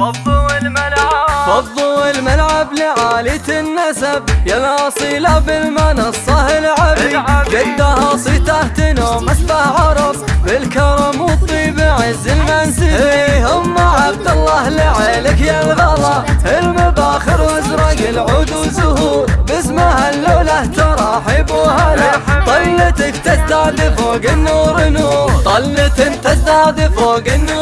فضوا الملعب فضوا الملعب لعالية النسب يا الاصيلة بالمنصة العبي. جدها صيته تنوم اسبه عرب. بالكرم والطيب عز المنسب إيه، هم عبد الله لعيلك يا الغلا. المباخر وازرق العود وزهور. باسمها اللوله تراحب وهلا. طلتك تزداد فوق النور نور. طلة تزداد فوق النور.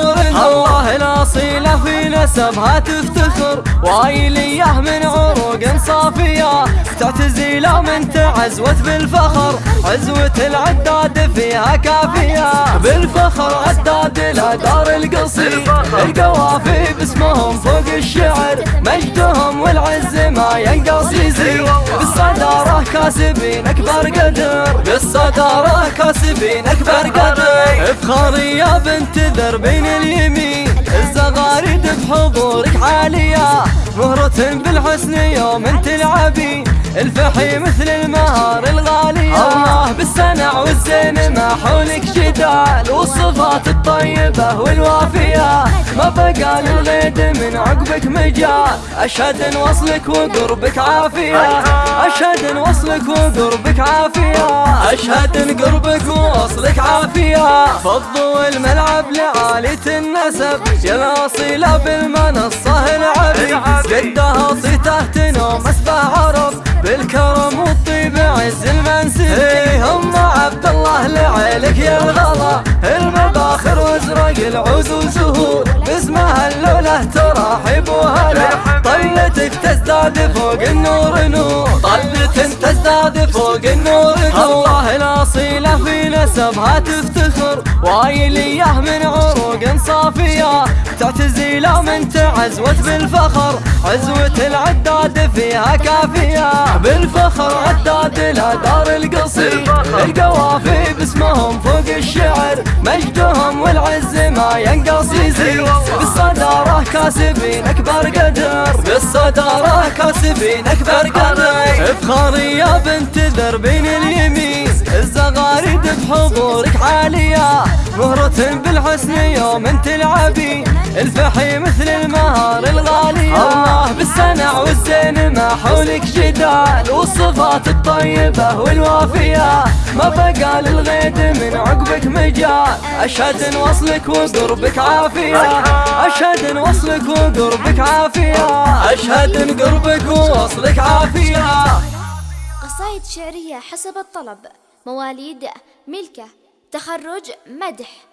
نسبها تفتخر. وايليه من عروق صافية. تعتزي لا من تعزوت بالفخر. عزوة العداد فيها كافية. بالفخر عداد لا دار القصير. القوافي باسمهم فوق الشعر. مجدهم والعز ما ينقص يزيد. بالصدارة كاسبين أكبر قدر. بالصدارة كاسبين أكبر قدر. افخاري يا بنت ذر بين اليمين. بحضورك عالية. مهرة بالحسن يوم تلعبي الفحي مثل المهار الغالية الله بالسنع والزين ما حولك جدال والصفات الطيبة والوافية. ما بقى للغيد من عقبك مجال. أشهد إن وصلك وقربك عافية. أشهد إن وصلك وقربك عافية. أشهد إن قربك ووصلك عافية. فضوا الملعب لعالية النسب. يا الأصيلة بالمنصة العبي. قدها صيته لعيلك يا الغلا المباخر وازرق العود وزهور باسمها اللولة تراحب وهلا طلتك تزداد فوق النور نور. طلة تزداد فوق النور الاصيله في نسبها تفتخر. وايليه من عروق صافية. تعتزي لا من تعزوت بالفخر. عزوة العداد فيها كافية. بالفخر عداد لا دار القصير. القوافي باسمهم فوق الشعر. مجدهم والعز ما ينقص يزيد. بالصدارة كاسبين أكبر قدر. بالصدارة كاسبين أكبر قدر. افخاري يا بنت ذر بين اليمين. بحضورك عالية. مهرة بالحسن يوم تلعبي الفحي مثل المهار الغالية. الله. بالسنع والزين ما حولك جدال. والصفات الطيبة والوافية. ما بقى للغيد من عقبك مجال. أشهد إن وصلك وقربك عافية. أشهد إن وصلك وقربك عافية. أشهد إن قربك ووصلك عافية. قصائد شعرية حسب الطلب. مواليد ملكة تخرج مدح.